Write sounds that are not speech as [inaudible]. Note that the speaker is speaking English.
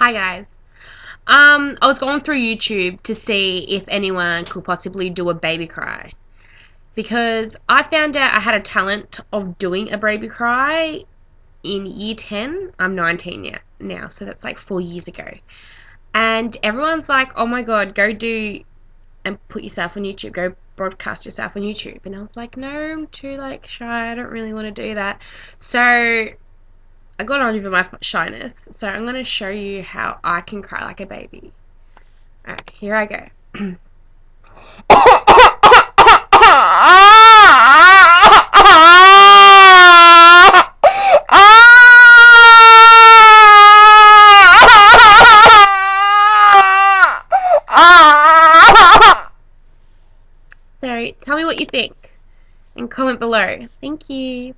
Hi guys. Um, I was going through YouTube to see if anyone could possibly do a baby cry. Because I found out I had a talent of doing a baby cry in year 10. I'm 19 now, now so that's like four years ago. And everyone's like, oh my god, go do and put yourself on YouTube, go broadcast yourself on YouTube. And I was like, no, I'm too like shy, I don't really want to do that. So I got on over my shyness, so I'm going to show you how I can cry like a baby. Alright, here I go. [clears throat] So, tell me what you think and comment below. Thank you.